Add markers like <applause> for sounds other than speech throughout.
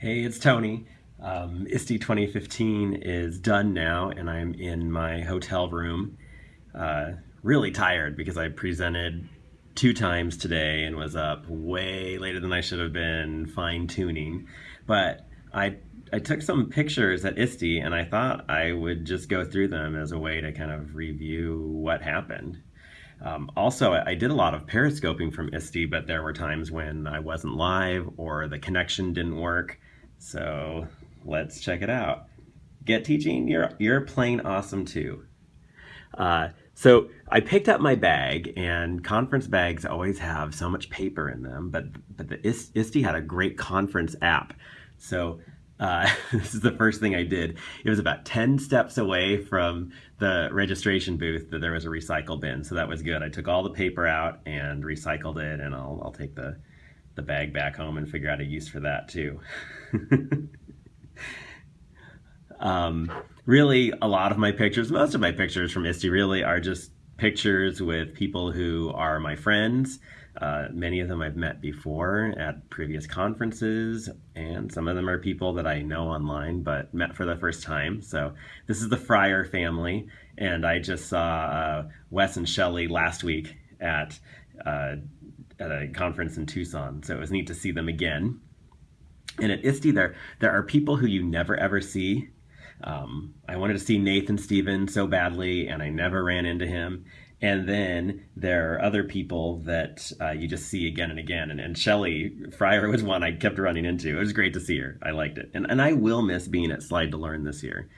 Hey, it's Tony. Um, ISTE 2015 is done now, and I'm in my hotel room. Uh, really tired because I presented two times today and was up way later than I should have been fine tuning. But I I took some pictures at ISTE and I thought I would just go through them as a way to kind of review what happened. Um, also, I did a lot of periscoping from ISTE, but there were times when I wasn't live or the connection didn't work. So let's check it out. Get teaching, you're, you're plain awesome too. Uh, so I picked up my bag and conference bags always have so much paper in them, but, but the ISTE had a great conference app. So uh, <laughs> this is the first thing I did. It was about 10 steps away from the registration booth that there was a recycle bin. So that was good. I took all the paper out and recycled it and I'll, I'll take the, the bag back home and figure out a use for that too. <laughs> <laughs> um, really, a lot of my pictures, most of my pictures from ISTE really are just pictures with people who are my friends. Uh, many of them I've met before at previous conferences, and some of them are people that I know online but met for the first time. So this is the Fryer family, and I just saw uh, Wes and Shelly last week at uh, at a conference in Tucson, so it was neat to see them again. And at ISTE, there, there are people who you never ever see. Um, I wanted to see Nathan Stevens so badly, and I never ran into him. And then there are other people that uh, you just see again and again. And, and Shelly Fryer was one I kept running into. It was great to see her. I liked it. And, and I will miss being at Slide to Learn this year.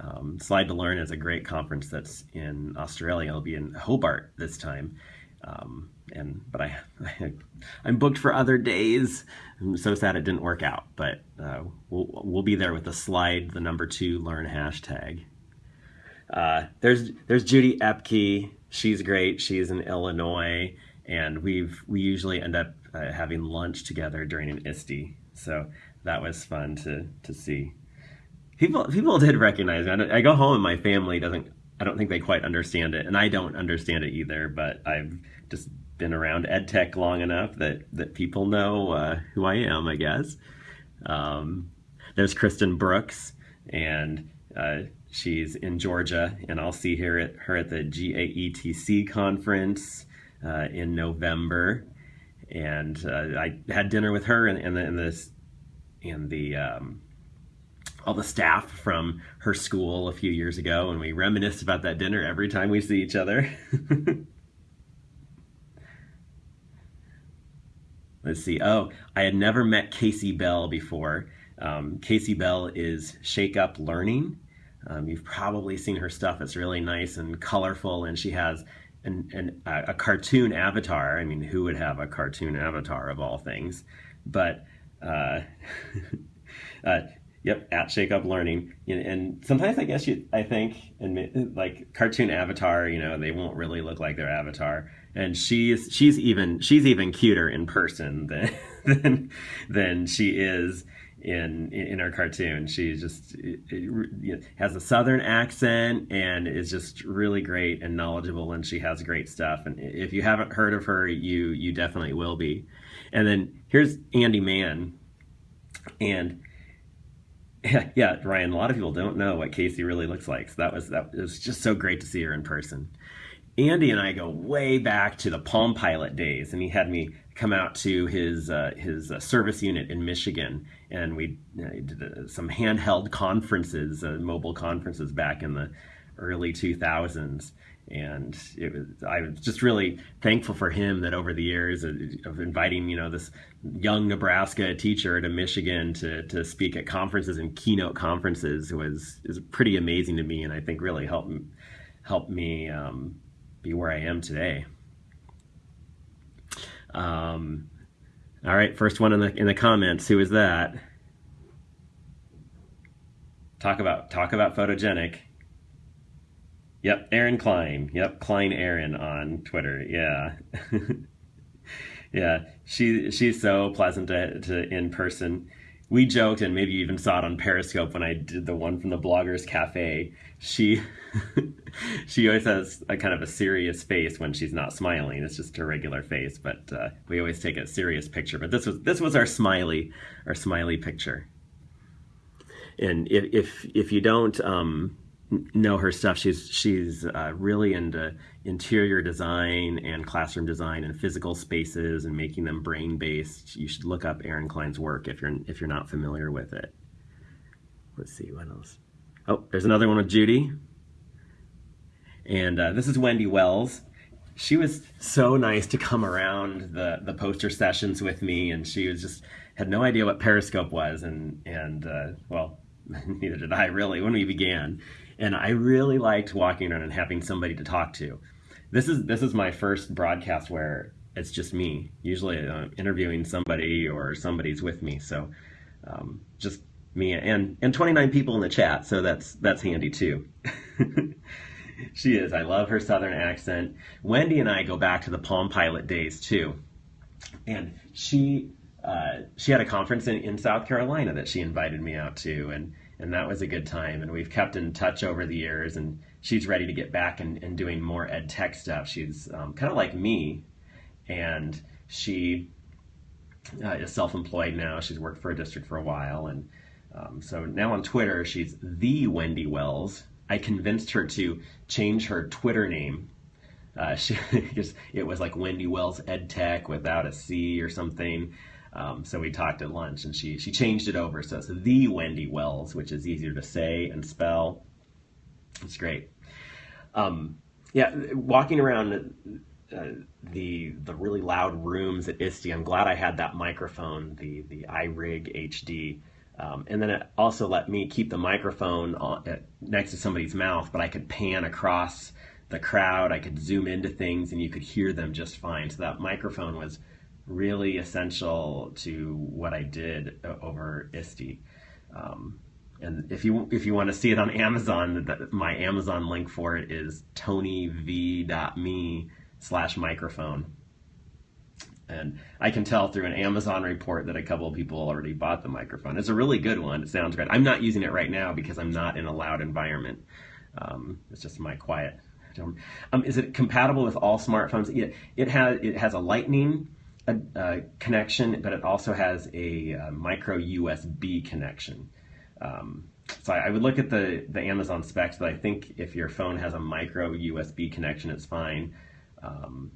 Um, Slide to Learn is a great conference that's in Australia. I'll be in Hobart this time. Um, and but I, <laughs> I am booked for other days. I'm so sad it didn't work out, but uh, we'll we'll be there with the slide, the number two learn hashtag. Uh, there's there's Judy Epcke. She's great. She's in Illinois, and we've we usually end up uh, having lunch together during an ISTE. So that was fun to to see. People people did recognize me. I, I go home and my family doesn't. I don't think they quite understand it, and I don't understand it either. But I've just been around EdTech long enough that that people know uh, who I am, I guess. Um, there's Kristen Brooks, and uh, she's in Georgia, and I'll see her at her at the GAETC conference uh, in November. And uh, I had dinner with her and, and the and this and the um, all the staff from her school a few years ago, and we reminisce about that dinner every time we see each other. <laughs> Let's see. Oh, I had never met Kasey Bell before. Um, Kasey Bell is Shake Up Learning. Um, you've probably seen her stuff. It's really nice and colorful, and she has an, an, a cartoon avatar. I mean, who would have a cartoon avatar of all things? But uh, <laughs> uh, Yep, at Shake Up Learning, and sometimes I guess you, I think, and like cartoon avatar, you know, they won't really look like their avatar, and she's she's even she's even cuter in person than <laughs> than than she is in in her cartoon. She just it, it, has a southern accent and is just really great and knowledgeable, and she has great stuff. And if you haven't heard of her, you you definitely will be. And then here's Andy Mann, and yeah, <laughs> yeah, Ryan. A lot of people don't know what Kasey really looks like. So that was that was just so great to see her in person. Andy and I go way back to the Palm Pilot days, and he had me come out to his uh, his uh, service unit in Michigan, and we uh, did uh, some handheld conferences, uh, mobile conferences back in the early 2000s and it was I was just really thankful for him that over the years of inviting you know this young Nebraska teacher to Michigan to to speak at conferences and keynote conferences was is pretty amazing to me and I think really helped helped me um, be where I am today. Um, all right, first one in the in the comments. Who is that? Talk about talk about photogenic. Yep, Erin Klein. Yep, Klein Erin on Twitter. Yeah. <laughs> yeah, she she's so pleasant to, to in person. We joked, and maybe you even saw it on Periscope when I did the one from the Bloggers Cafe. She <laughs> she always has a kind of a serious face when she's not smiling. It's just her regular face, but uh, we always take a serious picture. But this was this was our smiley our smiley picture. and if if, if you don't um, know her stuff, she's she's uh, really into interior design and classroom design and physical spaces and making them brain based. You should look up Erin Klein's work if you're if you're not familiar with it. Let's see what else. Oh, there's another one with Judy. And uh, this is Wendy Wells. She was so nice to come around the, the poster sessions with me, and she was just had no idea what Periscope was, and and uh, well, <laughs> neither did I really when we began. And I really liked walking around and having somebody to talk to. This is this is my first broadcast where it's just me. Usually, I'm uh, interviewing somebody or somebody's with me, so um, just me and and 29 people in the chat. So that's that's handy too. <laughs> she is. I love her southern accent. Wendy and I go back to the Palm Pilot days too. And she uh, she had a conference in, in South Carolina that she invited me out to and and that was a good time and we've kept in touch over the years and she's ready to get back and, and doing more ed tech stuff. She's um, kind of like me and she uh, is self-employed now. She's worked for a district for a while and um, so now on Twitter, she's the Wendy Wells. I convinced her to change her Twitter name. Uh, <laughs> she it was like Wendy Wells EdTech without a C or something. Um, so we talked at lunch, and she she changed it over. So it's the Wendy Wells, which is easier to say and spell. It's great. Um, yeah, walking around uh, the the really loud rooms at ISTE, I'm glad I had that microphone, the the iRig HD. Um, and then it also let me keep the microphone on, at, next to somebody's mouth, but I could pan across the crowd. I could zoom into things, and you could hear them just fine. So that microphone was really essential to what I did uh, over ISTE. Um, and if you if you want to see it on Amazon, the, my Amazon link for it is tonyv.me slash microphone. And I can tell through an Amazon report that a couple of people already bought the microphone. It's a really good one. It sounds great. I'm not using it right now because I'm not in a loud environment. Um, it's just my quiet. Um, is it compatible with all smartphones? It, it has it has a Lightning uh, uh connection, but it also has a uh, micro USB connection. Um, so I, I, would look at the the Amazon specs, but I think if your phone has a micro USB connection, it's fine. Um,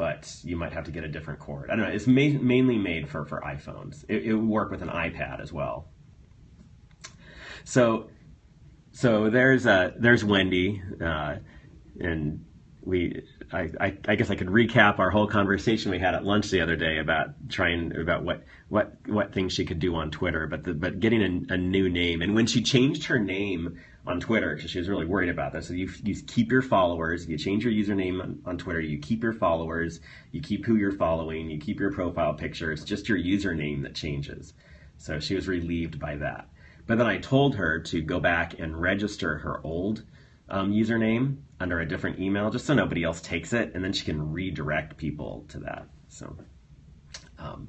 but you might have to get a different cord. I don't know. It's ma- mainly made for, for iPhones. It, it would work with an iPad as well. So, so there's uh, there's Wendy, uh, and we I, I, I, guess I could recap our whole conversation we had at lunch the other day about trying about what what what things she could do on Twitter, but the, but getting a, a, new name. And when she changed her name on Twitter, because she was really worried about this, so you you keep your followers, you change your username on, on Twitter, you keep your followers, you keep who you're following, you keep your profile picture. It's just your username that changes. So she was relieved by that. But then I told her to go back and register her old um, username under a different email just so nobody else takes it, and then she can redirect people to that. So, um,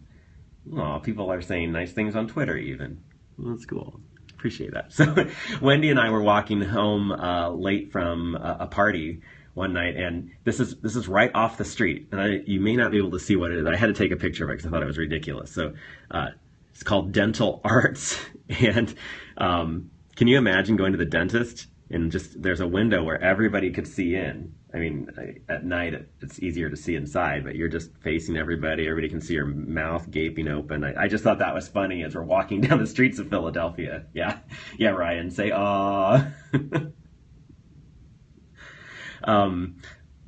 well, people are saying nice things on Twitter even. That's cool. Appreciate that. <laughs> So, Wendy and I were walking home uh, late from a, a party one night, and this is this is right off the street, and I, you may not be able to see what it is. I had to take a picture of it because I thought it was ridiculous. So, uh, it's called Dental <laughs> Arts, <laughs> and um, can you imagine going to the dentist and just there's a window where everybody could see in. I mean, at night it's easier to see inside, but you're just facing everybody. Everybody can see your mouth gaping open. I, I just thought that was funny as we're walking <laughs> down the streets of Philadelphia. Yeah, yeah, Ryan, say ah. <laughs> um,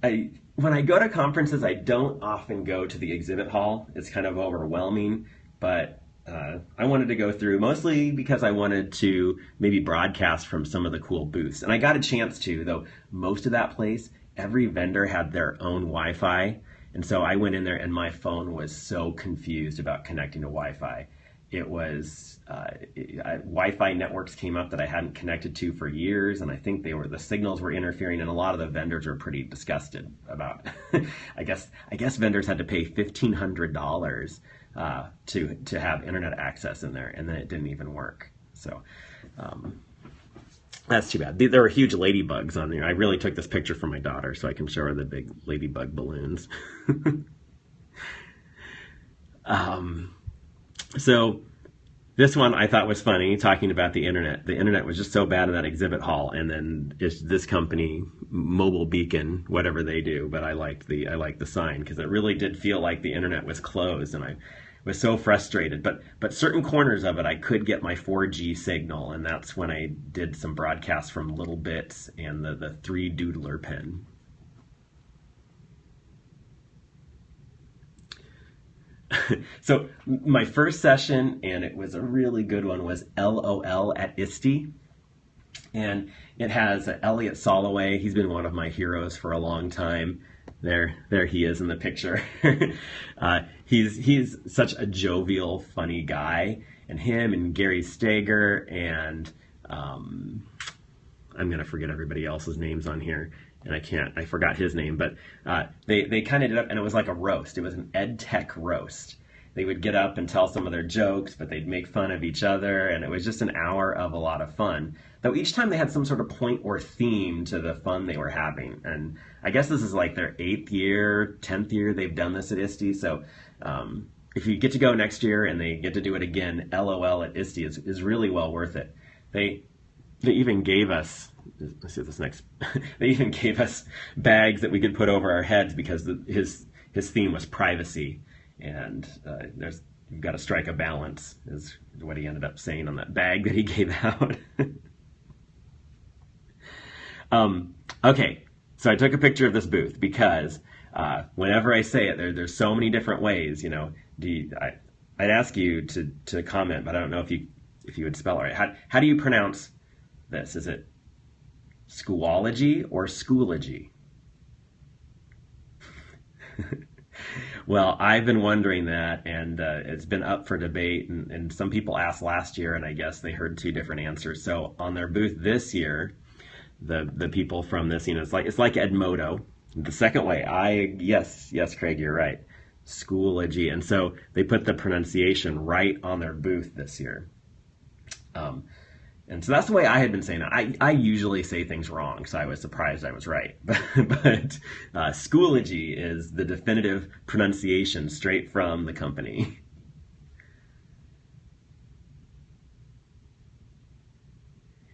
I when I go to conferences, I don't often go to the exhibit hall. It's kind of overwhelming, but uh, I wanted to go through mostly because I wanted to maybe broadcast from some of the cool booths. And I got a chance to, though most of that place, every vendor had their own Wi Fi. And so I went in there and my phone was so confused about connecting to Wi Fi. It was uh, Wi Fi networks came up that I hadn't connected to for years. And I think they were, the signals were interfering and a lot of the vendors were pretty disgusted about, <laughs> I guess, I guess vendors had to pay $1,500 uh, to to have internet access in there, and then it didn't even work. So um, that's too bad. There were huge ladybugs on there. I really took this picture for my daughter so I can show her the big ladybug balloons. <laughs> um, so this one I thought was funny, talking about the internet. The internet was just so bad in that exhibit hall, and then this company, Mobile Beacon, whatever they do. But I liked the I liked the sign because it really did feel like the internet was closed, and I was so frustrated. But but certain corners of it, I could get my 4G signal, and that's when I did some broadcasts from littleBits and the the three doodler pen. <laughs> so my first session, and it was a really good one, was LOL at ISTE. And it has Elliot Soloway. He's been one of my heroes for a long time. There, there he is in the picture. <laughs> uh, he's he's such a jovial, funny guy, and him and Gary Stager and um, I'm gonna forget everybody else's names on here and I can't, I forgot his name, but uh, they, they kind of did up, and it was like a roast. It was an ed tech roast. They would get up and tell some of their jokes, but they'd make fun of each other, and it was just an hour of a lot of fun. Though each time they had some sort of point or theme to the fun they were having. And I guess this is like their eighth year, tenth year they've done this at ISTE. So um, if you get to go next year and they get to do it again, LOL at ISTE is, is really well worth it. They they even gave us let's see this next. <laughs> they even gave us bags that we could put over our heads because the, his his theme was privacy, and uh, there's you've got to strike a balance is what he ended up saying on that bag that he gave out. <laughs> um, okay, so I took a picture of this booth because uh, whenever I say it, there, there's so many different ways. You know, do you, I, I'd ask you to to comment, but I don't know if you if you would spell it right. How how do you pronounce this? Is it Schoology or Schoology? <laughs> well, I've been wondering that, and uh, it's been up for debate. And, and, some people asked last year, and I guess they heard two different answers. So on their booth this year, the the people from this, you know, it's like it's like Edmodo. The second way, I yes, yes, Craig, you're right. Schoology, and so they put the pronunciation right on their booth this year. Um, and so that's the way I had been saying it. I, I usually say things wrong, so I was surprised I was right. <laughs> But, uh, Schoology is the definitive pronunciation straight from the company.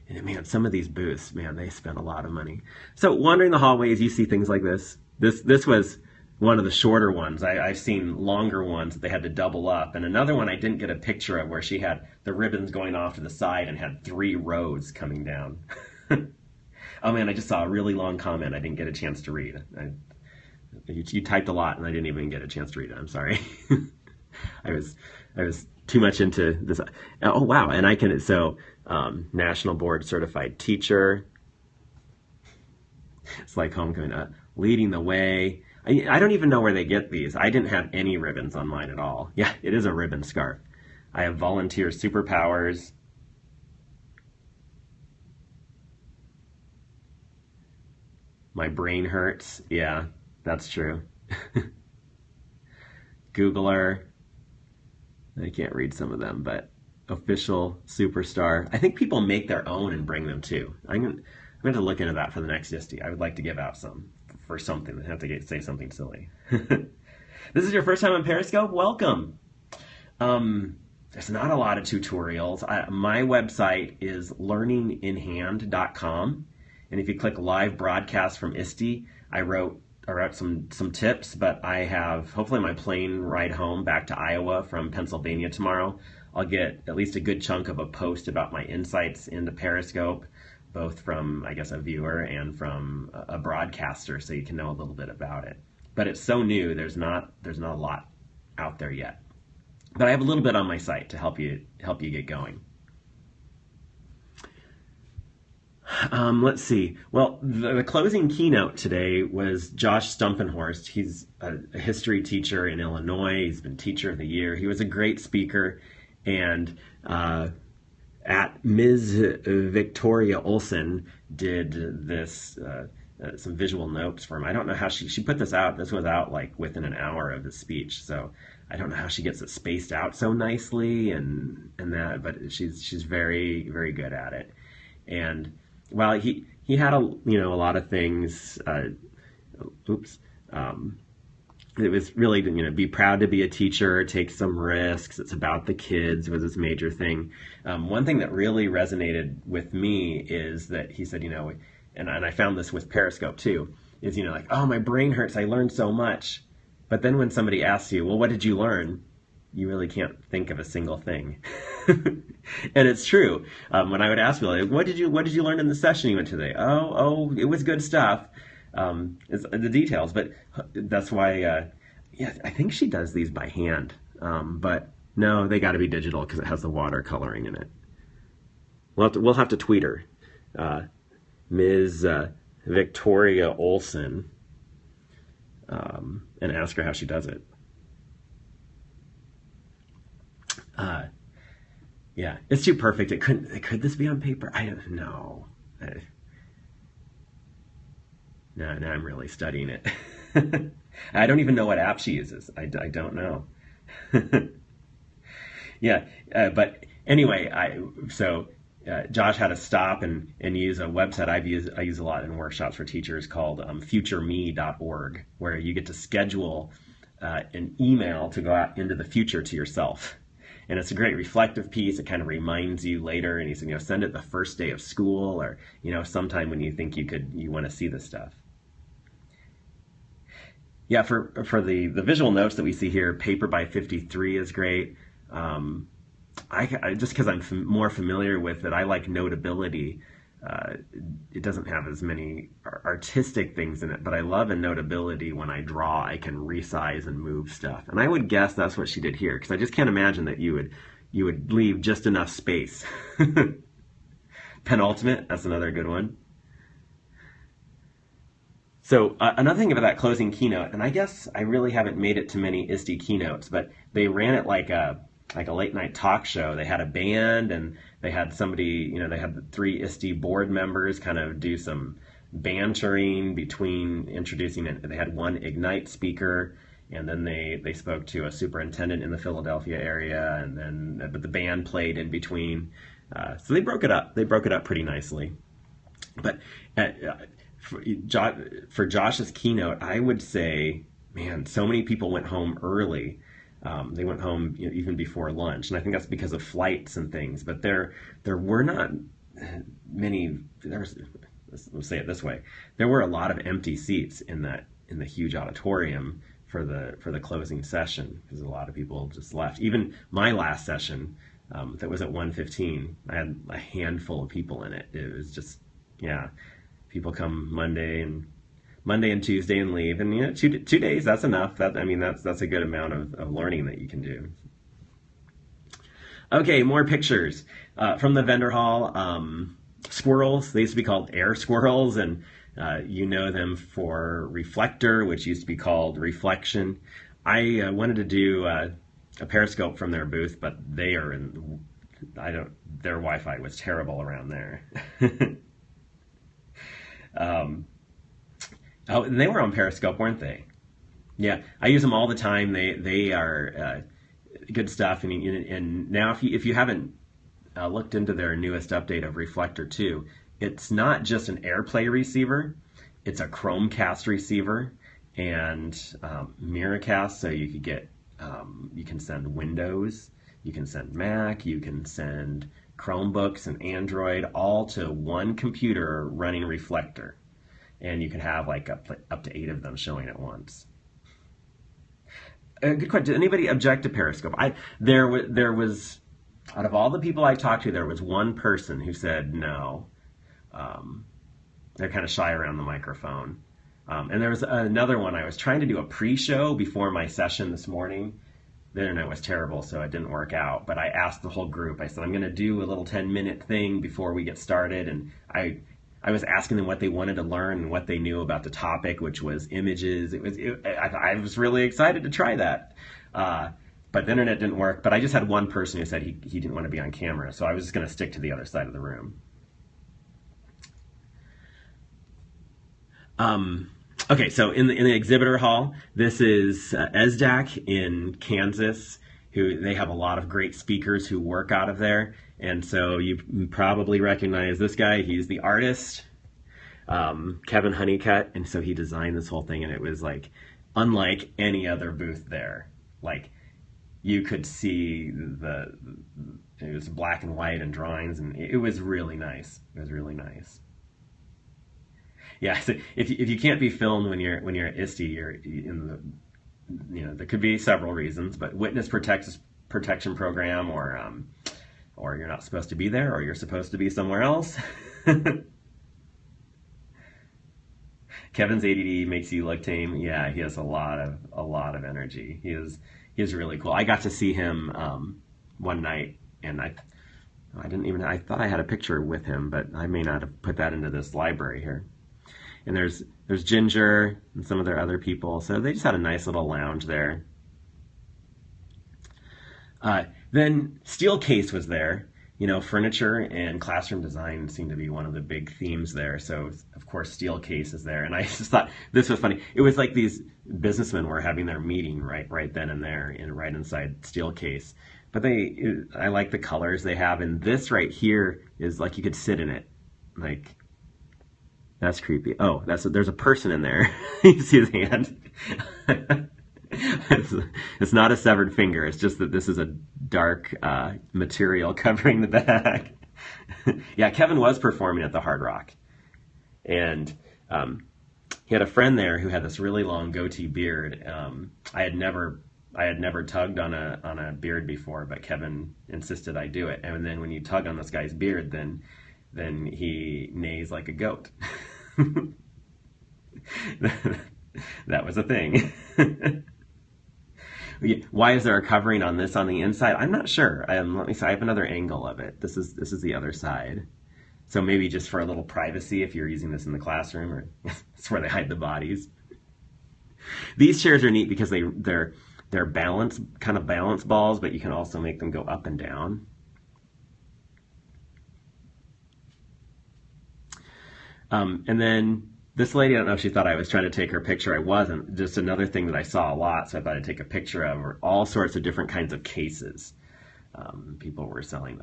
And man, some of these booths, man, they spend a lot of money. So wandering the hallways, you see things like this. This this was one of the shorter ones. I, have seen longer ones that they had to double up. And another one I didn't get a picture of where she had the ribbons going off to the side and had three rows coming down. <laughs> oh man, I just saw a really long comment I didn't get a chance to read. I, you, you, typed a lot and I didn't even get a chance to read it. I'm sorry. <laughs> I was I was too much into this. Oh wow, and I can so um, national board certified teacher. It's like homecoming, uh, leading the way. I, I don't even know where they get these. I didn't have any ribbons on mine at all. Yeah, it is a ribbon scarf. I have volunteer superpowers. My brain hurts. Yeah, that's true. <laughs> Googler. I can't read some of them, but official superstar. I think people make their own and bring them too. I'm going, I'm going to look into that for the next ISTE. I would like to give out some for something. I have to get, say something silly. <laughs> this is your first time on Periscope? Welcome. Um, there's not a lot of tutorials. I, my website is learninginhand.com. And if you click live broadcast from ISTE, I wrote I wrote some some tips, but I have hopefully my plane ride home back to Iowa from Pennsylvania tomorrow. I'll get at least a good chunk of a post about my insights into Periscope both from I guess a viewer and from a broadcaster, so you can know a little bit about it. But it's so new. There's not there's not a lot out there yet. But I have a little bit on my site to help you help you get going. Um, let's see. Well, the, the, closing keynote today was Josh Stumpenhorst. He's a, a, history teacher in Illinois. He's been teacher of the year. He was a great speaker, and uh, at Ms. Victoria Olson did this uh, uh, some visual notes for him. I don't know how she she put this out. This was out like within an hour of the speech, so I don't know how she gets it spaced out so nicely and and that. But she's she's very very good at it. And while he he had a you know a lot of things. Uh, oops. Um, it was really you know be proud to be a teacher take some risks it's about the kids was his major thing um, one thing that really resonated with me is that he said you know and, and i found this with periscope too is you know like oh my brain hurts i learned so much but then when somebody asks you well what did you learn you really can't think of a single thing <laughs> <laughs> and it's true um, when i would ask people like, what did you what did you learn in the session you went today oh oh it was good stuff um, it's the details. But that's why, uh, yeah, I think she does these by hand. Um, but no, they got to be digital because it has the water coloring in it. We'll have to, we'll have to tweet her, uh, Ms. Uh, Victoria Olson, um, and ask her how she does it. Yeah, it's too perfect. It couldn't. Could this be on paper? I don't know. Now, now I'm really studying it. <laughs> I don't even know what app she uses. I, I don't know. <laughs> yeah, uh, but anyway, I so uh, Josh had to stop and, and use a website I've used I use a lot in workshops for teachers called um, futureme.org, where you get to schedule uh, an email to go out into the future to yourself. And it's a great reflective piece. It kind of reminds you later, and said, you know, send it the first day of school, or you know, sometime when you think you could, you want to see this stuff. Yeah, for for the the visual notes that we see here, paper by 53 is great. Um, I, I, just because I'm fam- more familiar with it, I like notability. Uh, it doesn't have as many artistic things in it, but I love a notability when I draw. I can resize and move stuff, and I would guess that's what she did here because I just can't imagine that you would you would leave just enough space. <laughs> Penultimate, that's another good one. So uh, another thing about that closing keynote, and I guess I really haven't made it to many ISTE keynotes, but they ran it like a like a late night talk show. They had a band and they had somebody, you know, they had the three ISTE board members kind of do some bantering between introducing it. They had one Ignite speaker and then they, they spoke to a superintendent in the Philadelphia area and then but the band played in between. Uh, so they broke it up. They broke it up pretty nicely. But uh, for, for Josh's keynote, I would say, man, so many people went home early. Um, they went home you know, even before lunch, and I think that's because of flights and things. But there, there were not many. There was, let's say it this way: there were a lot of empty seats in that in the huge auditorium for the for the closing session because a lot of people just left. Even my last session, um, that was at 1:15, I had a handful of people in it. It was just, yeah people come Monday and Monday and Tuesday and leave, and you know, two two days that's enough. That I mean, that's that's a good amount of, of learning that you can do. Okay, more pictures uh, from the vendor hall. Um, squirrels. They used to be called AirSquirrels, and uh, you know them for reflector, which used to be called reflection. I uh, wanted to do uh, a periscope from their booth, but they are in. I don't. Their Wi-Fi was terrible around there. <laughs> Um, oh, and they were on Periscope, weren't they? Yeah, I use them all the time. They they are uh, good stuff. And and now if you if you haven't uh, looked into their newest update of Reflector 2, it's not just an AirPlay receiver. It's a Chromecast receiver and um, Miracast, so you could get um, you can send Windows, you can send Mac, you can send Chromebooks and Android all to one computer running Reflector. And you can have like up, up to eight of them showing at once. Uh, good question. Did anybody object to Periscope? I there was there was out of all the people I talked to, there was one person who said no. Um, they're kind of shy around the microphone. Um, and there was another one. I was trying to do a pre-show before my session this morning, the internet was terrible, so it didn't work out. But I asked the whole group. I said, "I'm going to do a little 10 minute thing before we get started," and I I was asking them what they wanted to learn and what they knew about the topic, which was images. It was it, I, I, was really excited to try that. Uh, but the internet didn't work. But I just had one person who said he, he didn't want to be on camera, so I was just going to stick to the other side of the room. Um, Okay, so in the, in the exhibitor hall, this is uh, ESSDACK in Kansas, who they have a lot of great speakers who work out of there. And so you probably recognize this guy. He's the artist, um, Kevin Honeycutt. And so he designed this whole thing, and it was like unlike any other booth there. Like you could see the it was black and white and drawings, and it was really nice. It was really nice. Yeah, so if you, if you can't be filmed when you're when you're at ISTE, you're in the you know there could be several reasons, but witness protection protection program or um, or you're not supposed to be there, or you're supposed to be somewhere else. <laughs> Kevin's ADD makes you look tame. Yeah, he has a lot of a lot of energy. He is he is really cool. I got to see him um, one night, and I I didn't even I thought I had a picture with him, but I may not have put that into this library here. And there's there's Ginger and some of their other people, so they just had a nice little lounge there. Uh, then Steelcase was there, you know, furniture and classroom design seem to be one of the big themes there. So of course, Steelcase is there, and I <laughs> just thought this was funny. It was like these businessmen were having their meeting right, right then and there, in right inside Steelcase. But they, I like the colors they have, and this right here is like you could sit in it, like. That's creepy. Oh, that's a, there's a person in there. <laughs> you see his hand. <laughs> it's, it's, not a severed finger. It's just that this is a dark uh, material <laughs> covering the back. yeah, Kevin was performing at the Hard Rock, and um, he had a friend there who had this really long goatee beard. Um, I had never, I had never tugged on a on a beard before, but Kevin insisted I do it. And then when you tug on this guy's beard, then then he neighs like a goat. <laughs> that was a thing. <laughs> Why is there a covering on this on the inside? I'm not sure. Um, let me see. I have another angle of it. This is this is the other side. So maybe just for a little privacy, if you're using this in the classroom, or <laughs> it's where they hide the bodies. These chairs are neat because they they're they're balance kind of balance balls, but you can also make them go up and down. Um, and then this lady, I don't know if she thought I was trying to take her picture. I wasn't. Just another thing that I saw a lot, so I thought I'd take a picture of. All sorts of different kinds of cases. Um, people were selling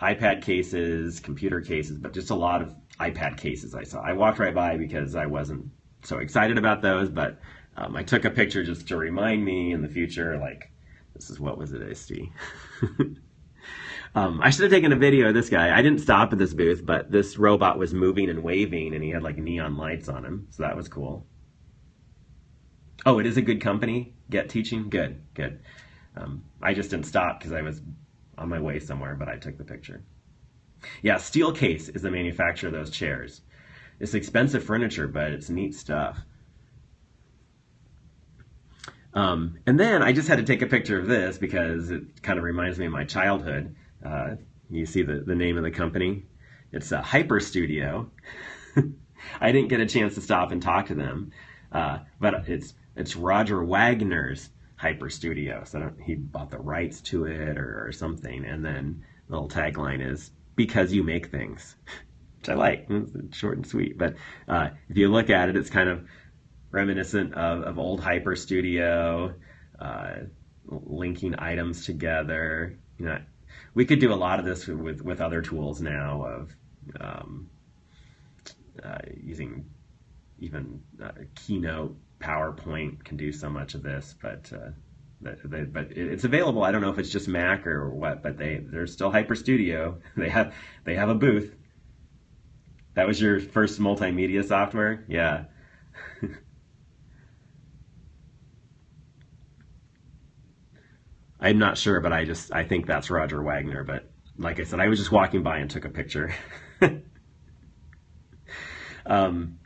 iPad cases, computer cases, but just a lot of iPad cases I saw. I walked right by because I wasn't so excited about those, but um, I took a picture just to remind me in the future, like, this is what was at ISTE. <laughs> Um, I should have taken a video of this guy. I didn't stop at this booth, but this robot was moving and waving, and he had like neon lights on him, so that was cool. Oh, it is a good company. Get teaching, good, good. Um, I just didn't stop because I was on my way somewhere, but I took the picture. Yeah, Steelcase is the manufacturer of those chairs. It's expensive furniture, but it's neat stuff. Um, and then I just had to take a picture of this because it kind of reminds me of my childhood. Uh, you see the, the name of the company. It's a HyperStudio. <laughs> I didn't get a chance to stop and talk to them, uh, but it's it's Roger Wagner's HyperStudio. So he bought the rights to it or, or something. And then the little tagline is "Because you make things," <laughs> which I like. It's short and sweet. But uh, if you look at it, it's kind of reminiscent of, of old HyperStudio, uh, linking items together. You know, we could do a lot of this with with other tools now of um, uh, using even uh, Keynote, PowerPoint can do so much of this, but uh, they, but it's available. I don't know if it's just Mac or what, but they they're still HyperStudio. <laughs> They have they have a booth. That was your first multimedia software, yeah. <laughs> I'm not sure, but I just I think that's Roger Wagner. But like I said, I was just walking by and took a picture. <laughs> um,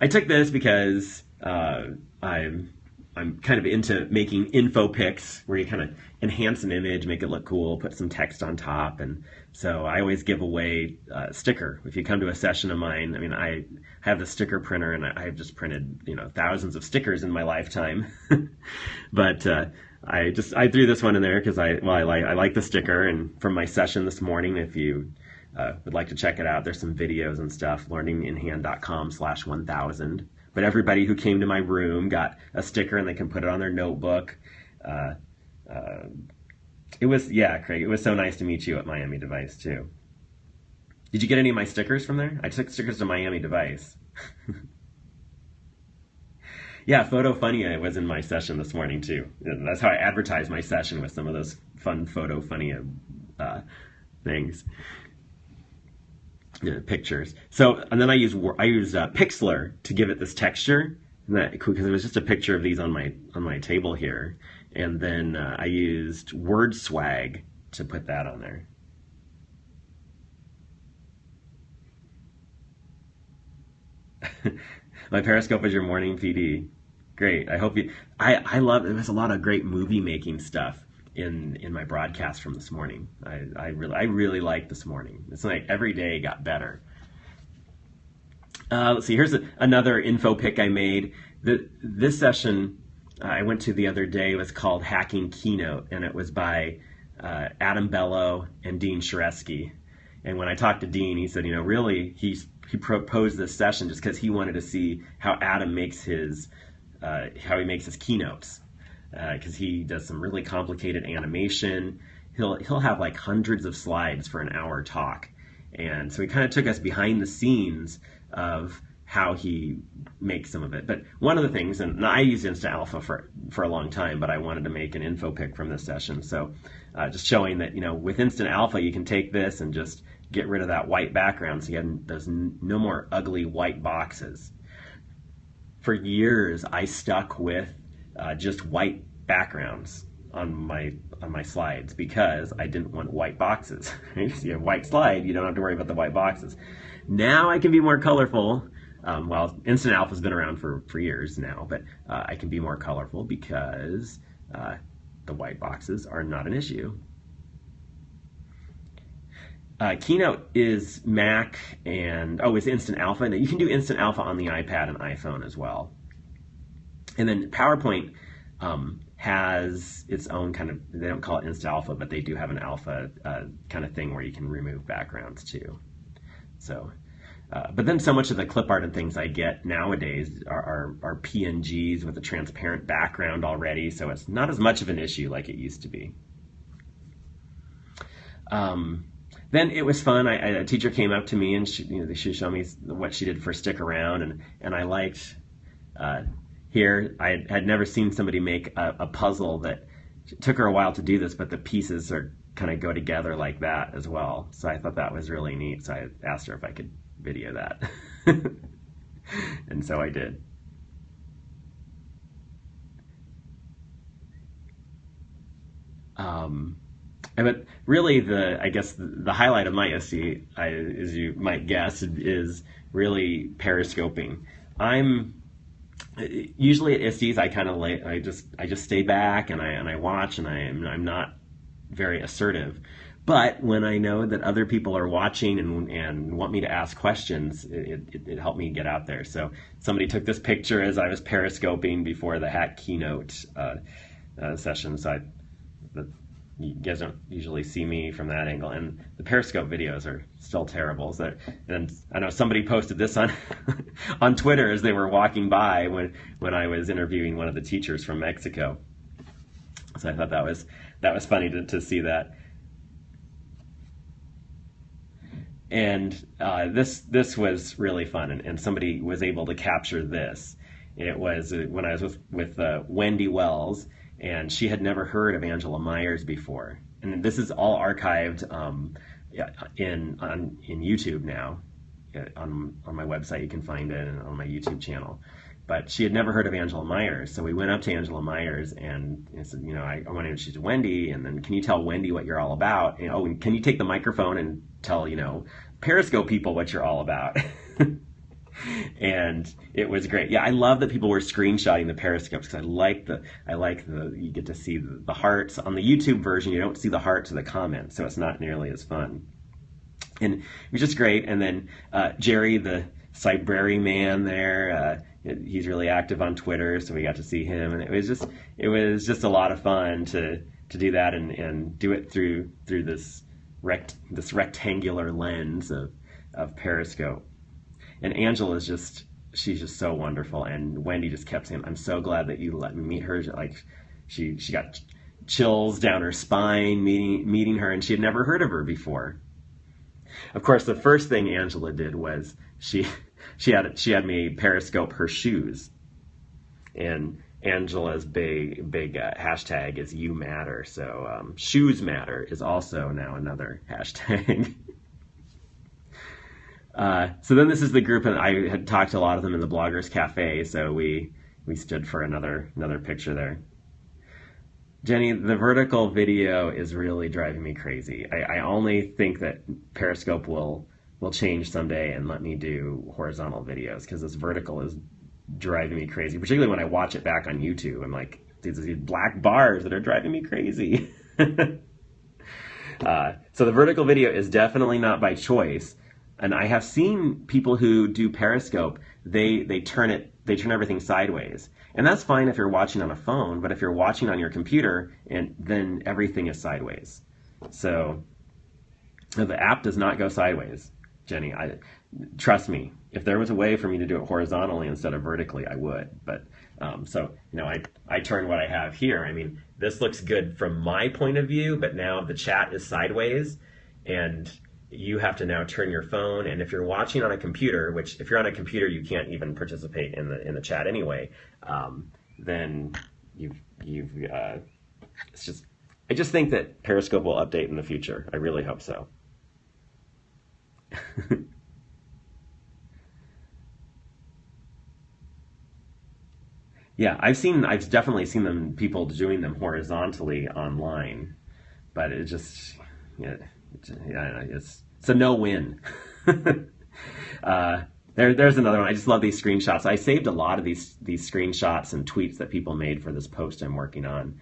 I took this because uh, I'm I'm kind of into making info pics where you kind of enhance an image, make it look cool, put some text on top, and so I always give away a sticker. If you come to a session of mine, I mean, I have the sticker printer, and I've just printed you know thousands of stickers in my lifetime, <laughs> but. Uh, I just I threw this one in there because I well I like I like the sticker and from my session this morning if you uh, would like to check it out there's some videos and stuff learninginhand.com slash 1000 but everybody who came to my room got a sticker and they can put it on their notebook. Uh, uh, it was yeah Craig it was so nice to meet you at Miami Device too. Did you get any of my stickers from there? I took stickers to Miami Device <laughs> Yeah, PhotoFunia I was in my session this morning too. That's how I advertise my session with some of those fun PhotoFunia uh, things, pictures. So, and then I use I use uh, Pixlr to give it this texture, because it was just a picture of these on my on my table here, and then uh, I used Word Swag to put that on there. <laughs> my Periscope is your morning PD. Great. I hope you. I I love. There's a lot of great movie making stuff in in my broadcast from this morning. I I really I really like this morning. It's like every day got better. Uh, let's see. Here's a, another info pick I made. The, this session uh, I went to the other day was called Hacking Keynote, and it was by uh, Adam Bellow and Dean Shareski. And when I talked to Dean, he said, you know, really, he's he proposed this session just because he wanted to see how Adam makes his uh, how he makes his keynotes because uh, he does some really complicated animation. He'll he'll have like hundreds of slides for an hour talk, and so he kind of took us behind the scenes of how he makes some of it. But one of the things, and I used Instant Alpha for for a long time, but I wanted to make an info pick from this session. So uh, just showing that you know with Instant Alpha you can take this and just get rid of that white background so you have, there's no more ugly white boxes. For years, I stuck with uh, just white backgrounds on my on my slides because I didn't want white boxes. <laughs> if you have a white slide, you don't have to worry about the white boxes. Now I can be more colorful. Um, well, Instant Alpha's been around for, for years now, but uh, I can be more colorful because uh, the white boxes are not an issue. Uh, Keynote is Mac and, oh, it's Instant Alpha. You can do Instant Alpha on the iPad and iPhone as well. And then PowerPoint um, has its own kind of, they don't call it Instant Alpha, but they do have an alpha uh, kind of thing where you can remove backgrounds too. So, uh, but then so much of the clip art and things I get nowadays are, are, are, PNGs with a transparent background already, so it's not as much of an issue like it used to be. Um, then it was fun. I, a teacher came up to me and she, you know, she showed me what she did for Stick Around, and, and I liked uh, here. I had never seen somebody make a, a puzzle that took her a while to do this, but the pieces are kind of go together like that as well. So I thought that was really neat. So I asked her if I could video that, <laughs> and so I did. Um, but really, the I guess the highlight of my ISTE, as you might guess, is really periscoping. I'm usually at ISTEs, I kind of like I just I just stay back and I and I watch and I am I'm not very assertive. But when I know that other people are watching and, and want me to ask questions, it, it, it, helped me get out there. So somebody took this picture as I was periscoping before the hack keynote uh, uh, session. So I, you guys don't usually see me from that angle. And the Periscope videos are still terrible. So, and I know somebody posted this on <laughs> on Twitter as they were walking by when when I was interviewing one of the teachers from Mexico. So I thought that was that was funny to, to see that. And uh, this this was really fun, and, and somebody was able to capture this. It was uh, when I was with with uh, Wendy Wells and she had never heard of Angela Maiers before. And this is all archived um, in on in YouTube now. On on my website, you can find it, and on my YouTube channel. But she had never heard of Angela Maiers, so we went up to Angela Maiers and, and said, you know, I, I want to introduce Wendy, and then can you tell Wendy what you're all about? And, oh, and can you take the microphone and tell you know Periscope people what you're all about? <laughs> and it was great. Yeah, I love that people were screenshotting the periscopes because I like the I like the you get to see the, the hearts on the YouTube version. You don't see the hearts of the comments, so it's not nearly as fun. And it was just great. And then uh, Jerry, the Cybraryman, there. Uh, he's really active on Twitter, so we got to see him, and it was just it was just a lot of fun to to do that and, and do it through through this rect this rectangular lens of of Periscope and Angela is just she's just so wonderful. And Wendy just kept saying, "I'm so glad that you let me meet her." Like she she got chills down her spine meeting meeting her, and she had never heard of her before. Of course, the first thing Angela did was she <laughs> she had she had me periscope her shoes, and Angela's big big uh, hashtag is you matter. So um, shoes matter is also now another hashtag. <laughs> uh, so then this is the group, and I had talked to a lot of them in the Bloggers Cafe. So we we stood for another another picture there. Jenny, the vertical video is really driving me crazy. I, I only think that Periscope will will change someday and let me do horizontal videos because this vertical is driving me crazy. Particularly when I watch it back on YouTube, I'm like, these, these black bars that are driving me crazy. <laughs> uh, so the vertical video is definitely not by choice. And I have seen people who do Periscope, they they turn it, they turn everything sideways. And that's fine if you're watching on a phone, but if you're watching on your computer, and then everything is sideways. So the app does not go sideways. Jenny. I trust me. If there was a way for me to do it horizontally instead of vertically, I would. But um, so you know, I I turn what I have here. I mean, this looks good from my point of view, but now the chat is sideways, and you have to now turn your phone. And if you're watching on a computer, which if you're on a computer, you can't even participate in the in the chat anyway. Um, then you've you've uh, it's just I just think that Periscope will update in the future. I really hope so. <laughs> yeah, I've seen, I've definitely seen them, people doing them horizontally online, but it just, yeah, yeah it's, it's a no win. <laughs> uh, there, there's another one. I just love these screenshots. I saved a lot of these these screenshots and tweets that people made for this post I'm working on.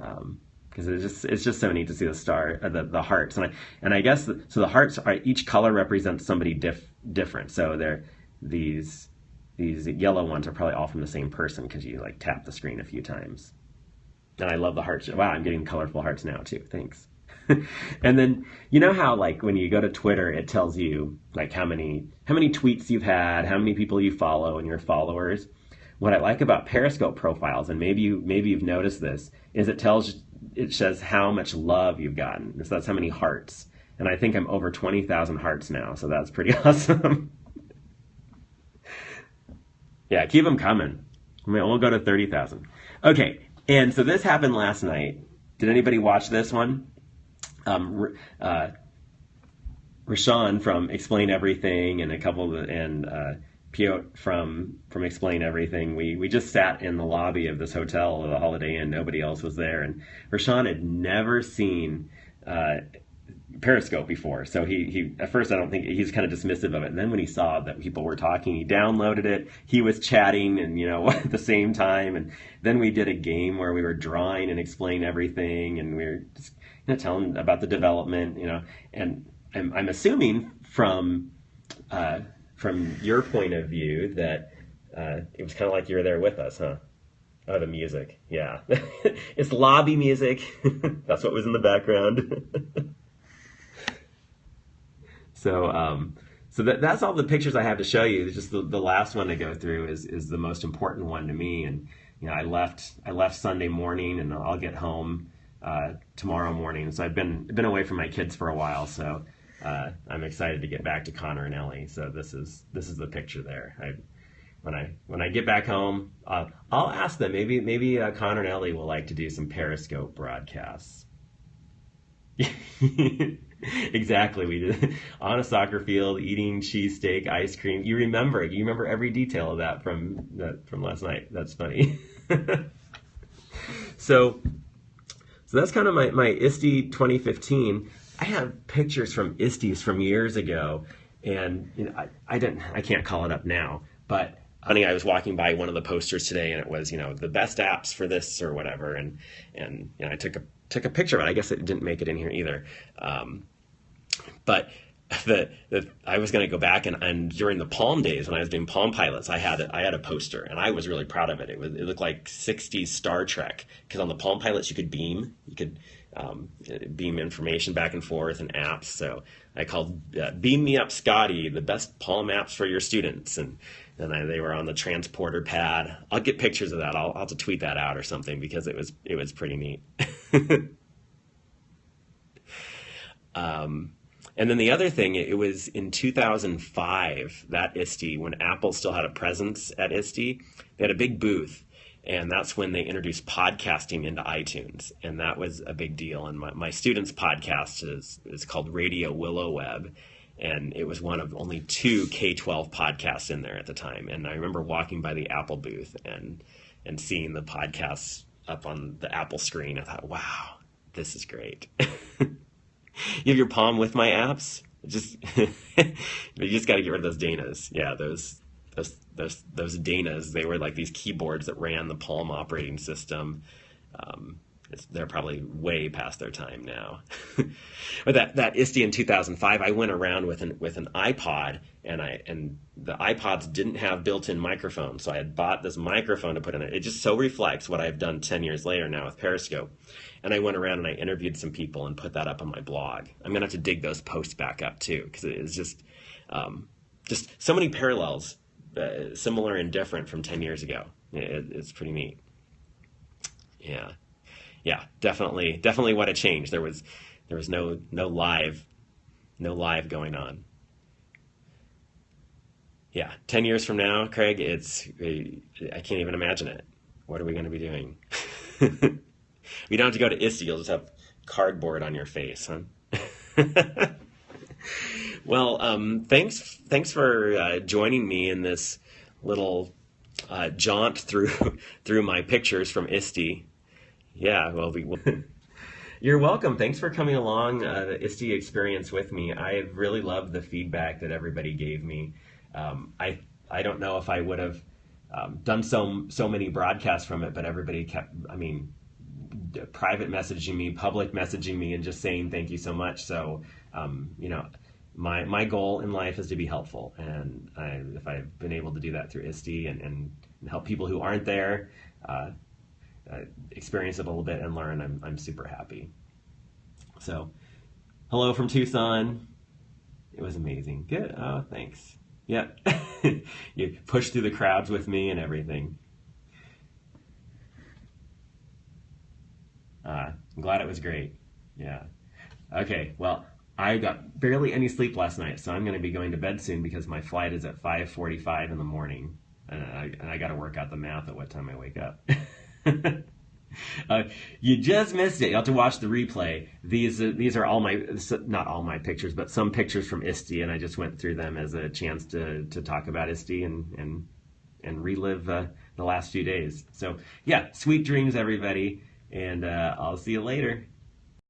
Um, because it's just it's just so neat to see the star uh, the the hearts and I and I guess the, so the hearts are each color represents somebody diff, different so they're these these yellow ones are probably all from the same person because you like tap the screen a few times and I love the hearts wow I'm getting colorful hearts now too thanks <laughs> and then you know how like when you go to Twitter it tells you like how many how many tweets you've had how many people you follow and your followers what I like about Periscope profiles and maybe you maybe you've noticed this is it tells it says how much love you've gotten. So that's how many hearts. And I think I'm over 20,000 hearts now, so that's pretty <laughs> awesome. yeah, keep them coming. I mean, we'll go to 30,000. Okay, and so this happened last night. Did anybody watch this one? Um, uh, Reshan from Explain Everything and a couple of the, and uh, Piotr from from Explain Everything. We we just sat in the lobby of this hotel, the Holiday Inn. Nobody else was there, and Reshan had never seen uh, Periscope before. So he he at first I don't think he's kind of dismissive of it. And then when he saw that people were talking, he downloaded it. He was chatting and you know <laughs> at the same time. And then we did a game where we were drawing and explain everything, and we were just you know telling about the development, you know. And I'm, I'm assuming from uh, from your point of view that uh, it was kind of like you were there with us, huh? Oh, the music. Yeah. <laughs> it's lobby music. <laughs> That's what was in the background. <laughs> so, um, so that, that's all the pictures I have to show you. Just the, the last one to go through is, is the most important one to me. And, you know, I left, I left Sunday morning and I'll get home, uh, tomorrow morning. So I've been, been away from my kids for a while. So, uh, I'm excited to get back to Connor and Ellie. So this is this is the picture there. I, when I when I get back home, uh, I'll ask them. Maybe maybe uh, Connor and Ellie will like to do some Periscope broadcasts. <laughs> exactly, we did <laughs> on a soccer field eating cheesesteak, ice cream. You remember it. You remember every detail of that from that from last night. That's funny. <laughs> so so that's kind of my my ISTE 2015. I have pictures from ISTEs from years ago, and you know, I, I didn't, I can't call it up now, but honey, I was walking by one of the posters today, and it was, you know, the best apps for this or whatever, and and you know, I took a took a picture of it. I guess it didn't make it in here either, um, but <laughs> the, the I was going to go back and, and during the Palm days when I was doing Palm Pilots, I had a, I had a poster and I was really proud of it. It was it looked like '60s Star Trek because on the Palm Pilots you could beam, you could um, beam information back and forth and apps. So I called uh, Beam Me Up Scotty, the best Palm apps for your students. And then I, they were on the transporter pad. I'll get pictures of that. I'll, I'll have to tweet that out or something because it was it was pretty neat. <laughs> um, and then the other thing, it was in 2005 that ISTE when Apple still had a presence at ISTE. They had a big booth, and that's when they introduced podcasting into iTunes, and that was a big deal. And my, my students' podcast is is called Radio Willow Web, and it was one of only two K twelve podcasts in there at the time. And I remember walking by the Apple booth and and seeing the podcasts up on the Apple screen. I thought, wow, this is great. <laughs> <laughs> you have your Palm with my apps. Just <laughs> you just got to get rid of those Danas. Yeah, those those those those Danas. They were like these keyboards that ran the Palm operating system. Um, they're probably way past their time now. <laughs> but that that ISTE in 2005, I went around with an with an iPod, and I and the iPods didn't have built-in microphones, so I had bought this microphone to put in it. It just so reflects what I've done 10 years later now with Periscope. And I went around and I interviewed some people and put that up on my blog. I'm gonna have to dig those posts back up too, because it is just um, just so many parallels uh, similar and different from 10 years ago. It, it's pretty neat. Yeah. Yeah, definitely, definitely what a change. There was, there was no, no live, no live going on. Yeah, 10 years from now, Craig, it's, I can't even imagine it. What are we going to be doing? <laughs> we don't have to go to ISTE, you'll just have cardboard on your face, huh? <laughs> Well, um, thanks thanks for uh, joining me in this little uh, jaunt through <laughs> through my pictures from ISTE. Yeah, well, we. <laughs> You're welcome. Thanks for coming along uh, the ISTE experience with me. I really loved the feedback that everybody gave me. Um, I I don't know if I would have um, done so so many broadcasts from it, but everybody kept. I mean, private messaging me, public messaging me, and just saying thank you so much. So um, you know, my my goal in life is to be helpful, and I, if I've been able to do that through ISTE and, and, help people who aren't there uh, experience it a little bit and learn, I'm I'm super happy. So, hello from Tucson. It was amazing. Good. Oh, thanks. Yeah, <laughs> you pushed through the crowds with me and everything. Uh, I'm glad it was great. Yeah. Okay. Well. I got barely any sleep last night, so I'm going to be going to bed soon because my flight is at 5:45 in the morning, and I, and I got to work out the math at what time I wake up. <laughs> <laughs> uh, you just missed it. You have to watch the replay. These uh, these are all my not all my pictures, but some pictures from ISTE, and I just went through them as a chance to to talk about ISTE and and and relive uh, the last few days. So yeah, sweet dreams, everybody, and uh, I'll see you later.